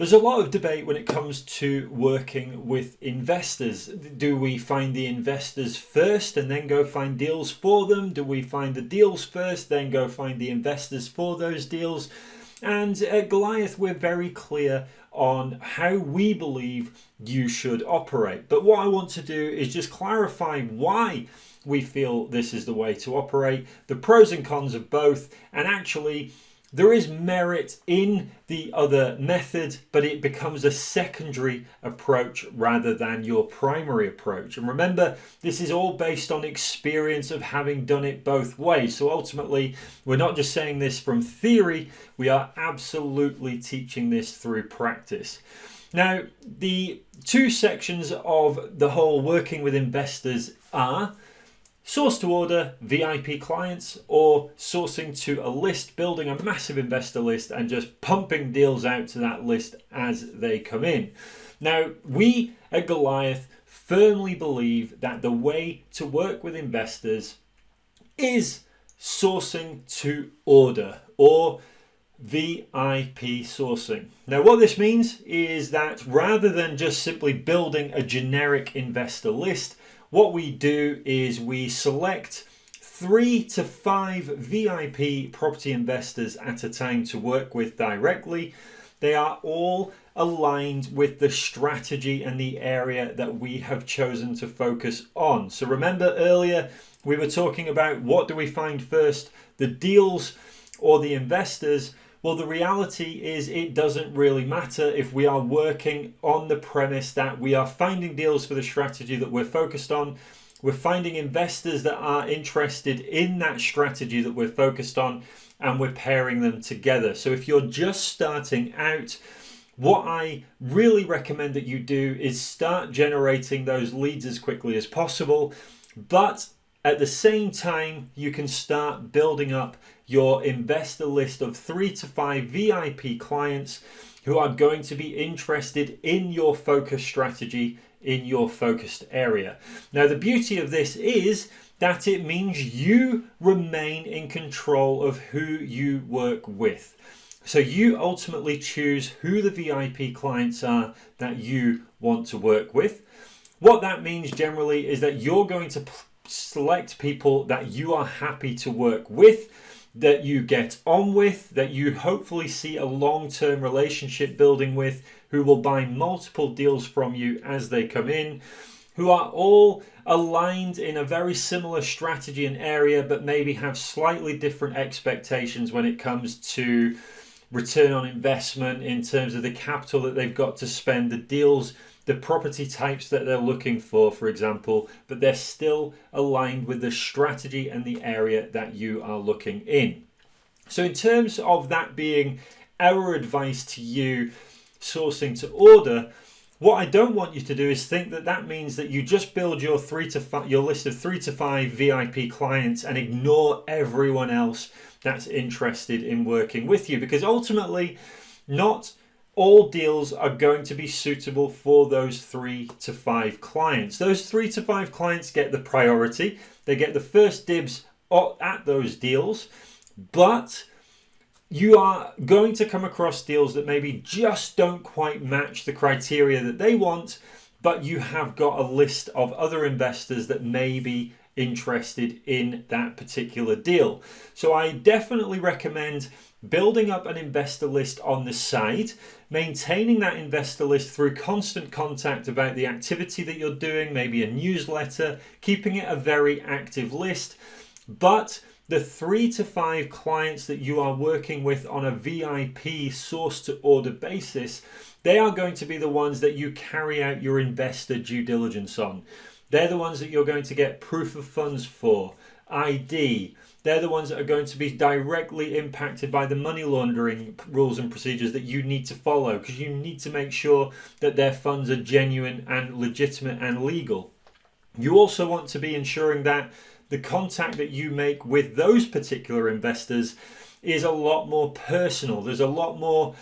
There's a lot of debate when it comes to working with investors. Do we find the investors first and then go find deals for them? Do we find the deals first, then go find the investors for those deals? And at Goliath, we're very clear on how we believe you should operate. But what I want to do is just clarify why we feel this is the way to operate, the pros and cons of both, and actually there is merit in the other method, but it becomes a secondary approach rather than your primary approach. And remember, this is all based on experience of having done it both ways. So ultimately, we're not just saying this from theory, we are absolutely teaching this through practice. Now, the two sections of the whole working with investors are source to order VIP clients or sourcing to a list, building a massive investor list and just pumping deals out to that list as they come in. Now, we at Goliath firmly believe that the way to work with investors is sourcing to order or VIP sourcing. Now what this means is that rather than just simply building a generic investor list, what we do is we select three to five VIP property investors at a time to work with directly. They are all aligned with the strategy and the area that we have chosen to focus on. So remember earlier we were talking about what do we find first, the deals or the investors. Well, the reality is it doesn't really matter if we are working on the premise that we are finding deals for the strategy that we're focused on. We're finding investors that are interested in that strategy that we're focused on and we're pairing them together. So if you're just starting out, what I really recommend that you do is start generating those leads as quickly as possible. But at the same time, you can start building up your investor list of three to five VIP clients who are going to be interested in your focus strategy in your focused area. Now, the beauty of this is that it means you remain in control of who you work with. So you ultimately choose who the VIP clients are that you want to work with. What that means generally is that you're going to select people that you are happy to work with that you get on with, that you hopefully see a long-term relationship building with, who will buy multiple deals from you as they come in, who are all aligned in a very similar strategy and area, but maybe have slightly different expectations when it comes to return on investment in terms of the capital that they've got to spend, the deals the property types that they're looking for, for example, but they're still aligned with the strategy and the area that you are looking in. So in terms of that being our advice to you sourcing to order, what I don't want you to do is think that that means that you just build your three to five, your list of three to five VIP clients and ignore everyone else that's interested in working with you because ultimately not all deals are going to be suitable for those three to five clients. Those three to five clients get the priority. They get the first dibs at those deals, but you are going to come across deals that maybe just don't quite match the criteria that they want, but you have got a list of other investors that may be interested in that particular deal. So I definitely recommend building up an investor list on the side, maintaining that investor list through constant contact about the activity that you're doing, maybe a newsletter, keeping it a very active list. But the three to five clients that you are working with on a VIP source to order basis, they are going to be the ones that you carry out your investor due diligence on. They're the ones that you're going to get proof of funds for, ID, they're the ones that are going to be directly impacted by the money laundering rules and procedures that you need to follow because you need to make sure that their funds are genuine and legitimate and legal. You also want to be ensuring that the contact that you make with those particular investors is a lot more personal. There's a lot more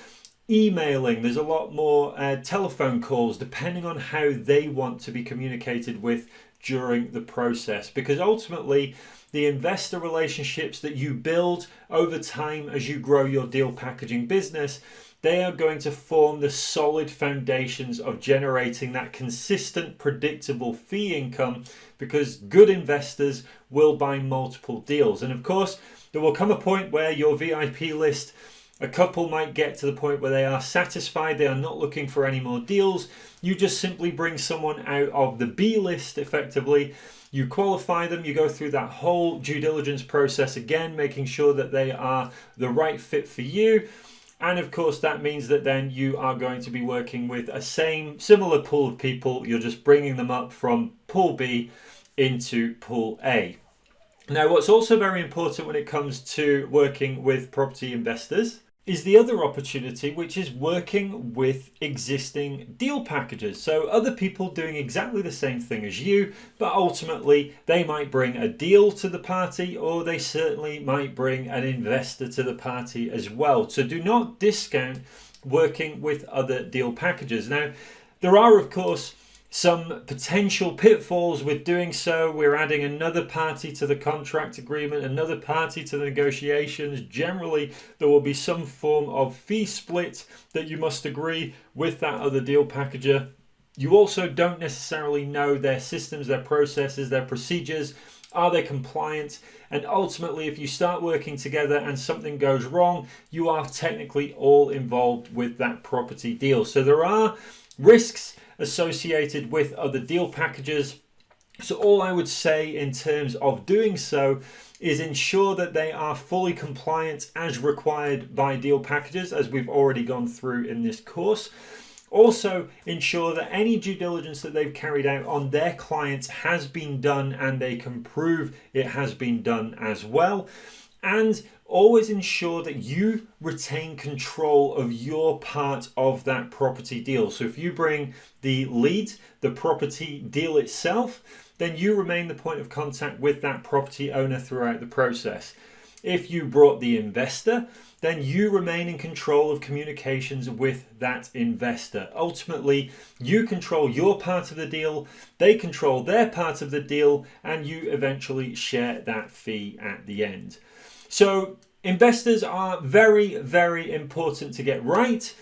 emailing, there's a lot more uh, telephone calls, depending on how they want to be communicated with during the process. Because ultimately, the investor relationships that you build over time as you grow your deal packaging business, they are going to form the solid foundations of generating that consistent, predictable fee income because good investors will buy multiple deals. And of course, there will come a point where your VIP list a couple might get to the point where they are satisfied, they are not looking for any more deals. You just simply bring someone out of the B list effectively. You qualify them, you go through that whole due diligence process again, making sure that they are the right fit for you. And of course, that means that then you are going to be working with a same similar pool of people. You're just bringing them up from pool B into pool A. Now, what's also very important when it comes to working with property investors is the other opportunity, which is working with existing deal packagers. So other people doing exactly the same thing as you, but ultimately they might bring a deal to the party or they certainly might bring an investor to the party as well. So do not discount working with other deal packagers. Now, there are, of course, some potential pitfalls with doing so. We're adding another party to the contract agreement, another party to the negotiations. Generally, there will be some form of fee split that you must agree with that other deal packager. You also don't necessarily know their systems, their processes, their procedures. Are they compliant? And ultimately, if you start working together and something goes wrong, you are technically all involved with that property deal. So there are risks associated with other deal packagers. So all I would say in terms of doing so is ensure that they are fully compliant as required by deal packagers as we've already gone through in this course. Also ensure that any due diligence that they've carried out on their clients has been done and they can prove it has been done as well. And always ensure that you retain control of your part of that property deal. So if you bring the lead, the property deal itself, then you remain the point of contact with that property owner throughout the process. If you brought the investor, then you remain in control of communications with that investor. Ultimately, you control your part of the deal, they control their part of the deal, and you eventually share that fee at the end. So investors are very, very important to get right.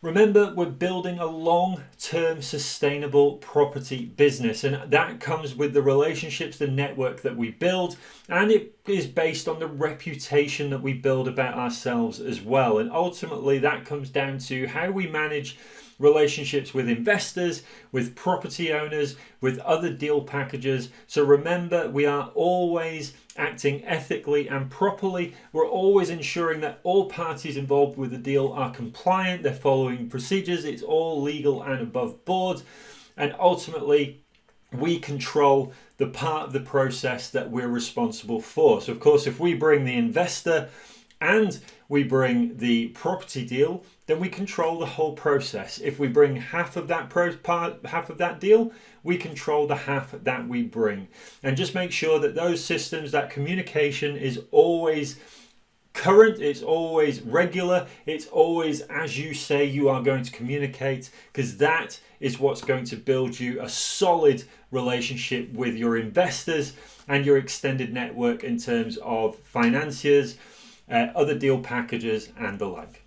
Remember, we're building a long-term sustainable property business and that comes with the relationships, the network that we build and it is based on the reputation that we build about ourselves as well. And ultimately that comes down to how we manage relationships with investors, with property owners, with other deal packagers. So remember, we are always acting ethically and properly. We're always ensuring that all parties involved with the deal are compliant, they're following procedures, it's all legal and above board. And ultimately, we control the part of the process that we're responsible for. So of course, if we bring the investor and we bring the property deal, then we control the whole process. If we bring half of that part, half of that deal, we control the half that we bring. And just make sure that those systems, that communication is always current, it's always regular, it's always as you say you are going to communicate, because that is what's going to build you a solid relationship with your investors and your extended network in terms of financiers, uh, other deal packagers and the like.